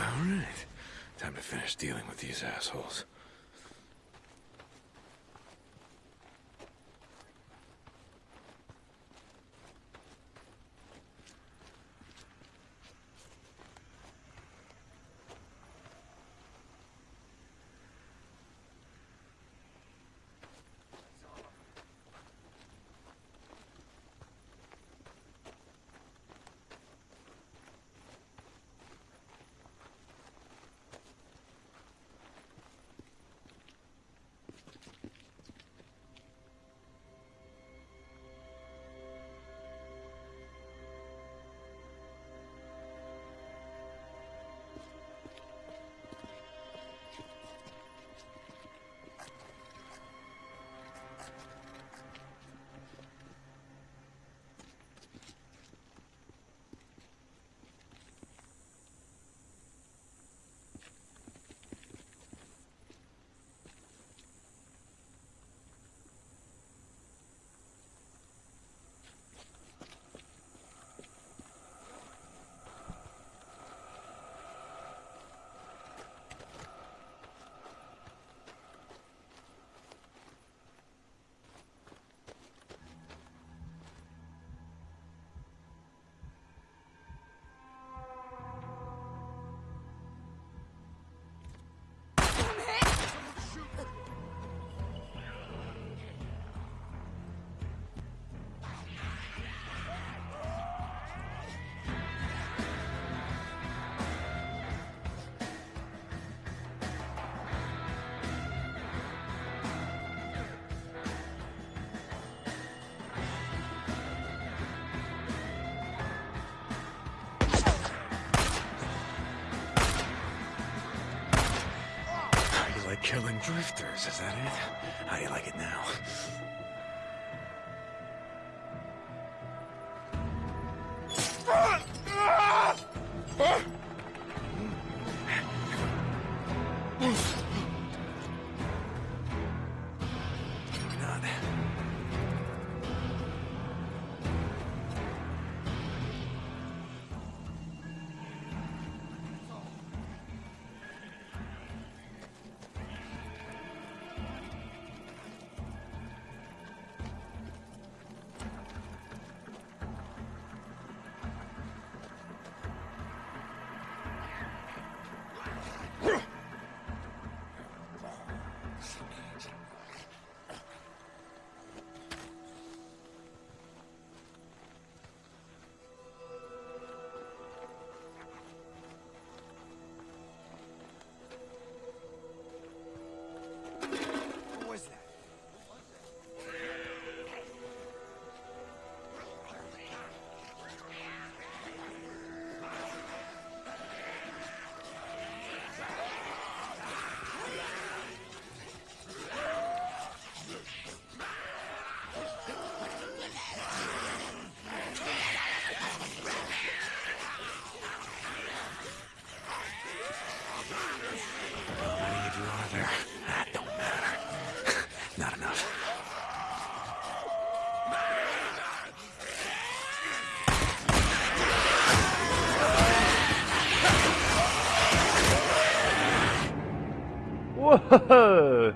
Alright. Time to finish dealing with these assholes. Killing drifters, is that it? How do you like it now? Ah! Ah! Ah! 哦呵呵